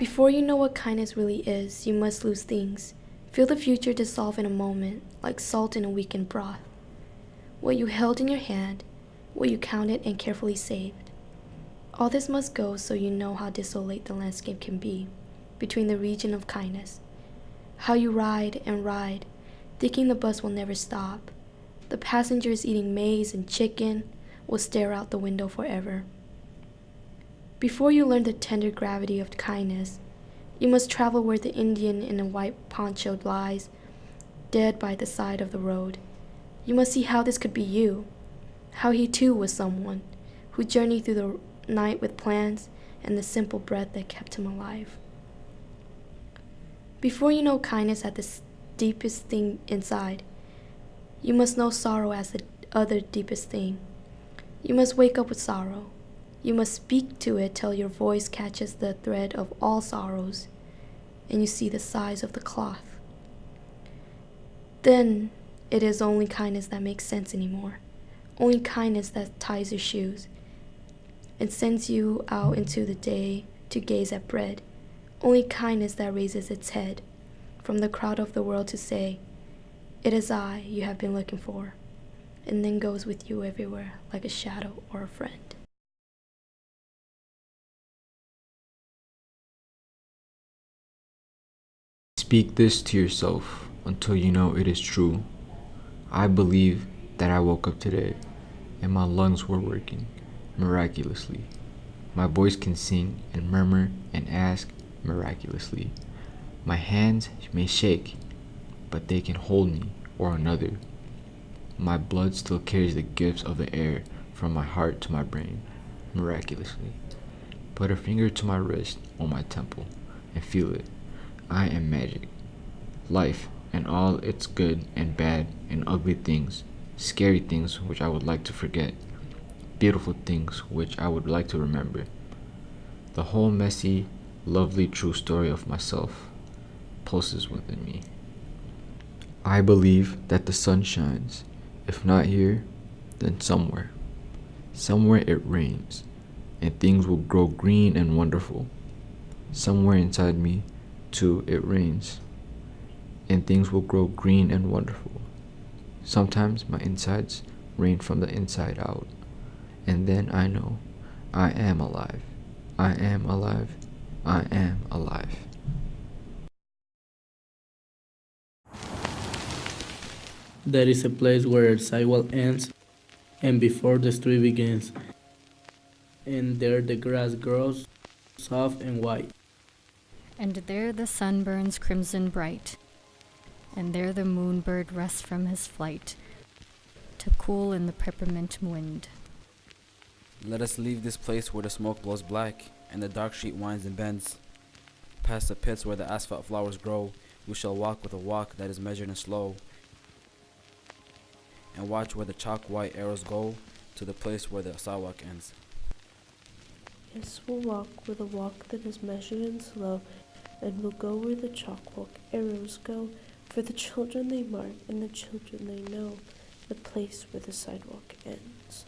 Before you know what kindness really is, you must lose things. Feel the future dissolve in a moment, like salt in a weakened broth. What you held in your hand, what you counted and carefully saved. All this must go so you know how desolate the landscape can be between the region of kindness. How you ride and ride, thinking the bus will never stop. The passengers eating maize and chicken will stare out the window forever. Before you learn the tender gravity of kindness, you must travel where the Indian in a white poncho lies, dead by the side of the road. You must see how this could be you, how he too was someone who journeyed through the night with plans and the simple breath that kept him alive. Before you know kindness at the deepest thing inside, you must know sorrow as the other deepest thing. You must wake up with sorrow. You must speak to it till your voice catches the thread of all sorrows and you see the size of the cloth. Then it is only kindness that makes sense anymore. Only kindness that ties your shoes and sends you out into the day to gaze at bread. Only kindness that raises its head from the crowd of the world to say, It is I you have been looking for, and then goes with you everywhere like a shadow or a friend. Speak this to yourself until you know it is true. I believe that I woke up today and my lungs were working miraculously. My voice can sing and murmur and ask miraculously. My hands may shake, but they can hold me or another. My blood still carries the gifts of the air from my heart to my brain, miraculously. Put a finger to my wrist or my temple and feel it. I am magic. Life and all its good and bad and ugly things, scary things which I would like to forget, beautiful things which I would like to remember. The whole messy, lovely, true story of myself pulses within me. I believe that the sun shines, if not here, then somewhere. Somewhere it rains, and things will grow green and wonderful. Somewhere inside me, too, it rains, and things will grow green and wonderful. Sometimes my insides rain from the inside out, and then I know I am alive. I am alive. I am alive. There is a place where the sidewalk ends and before the street begins. And there the grass grows soft and white. And there the sun burns crimson bright. And there the moonbird rests from his flight to cool in the peppermint wind. Let us leave this place where the smoke blows black and the dark street winds and bends. Past the pits where the asphalt flowers grow, we shall walk with a walk that is measured and slow. And watch where the chalk white arrows go to the place where the sidewalk ends. Yes, we'll walk with a walk that is measured and slow, and will go where the chalkwalk arrows go, for the children they mark and the children they know, the place where the sidewalk ends.